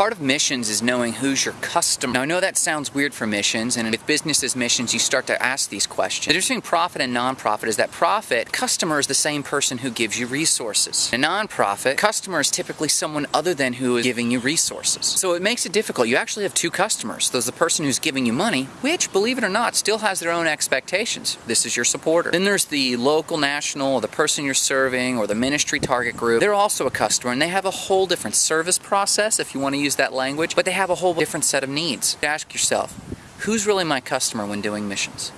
Part of missions is knowing who's your customer. Now I know that sounds weird for missions, and with businesses missions, you start to ask these questions. The difference between profit and nonprofit is that profit, customer is the same person who gives you resources. A nonprofit, customer is typically someone other than who is giving you resources. So it makes it difficult. You actually have two customers. There's the person who's giving you money, which, believe it or not, still has their own expectations. This is your supporter. Then there's the local, national, the person you're serving, or the ministry target group. They're also a customer, and they have a whole different service process, if you want to use use that language, but they have a whole different set of needs. Ask yourself, who's really my customer when doing missions?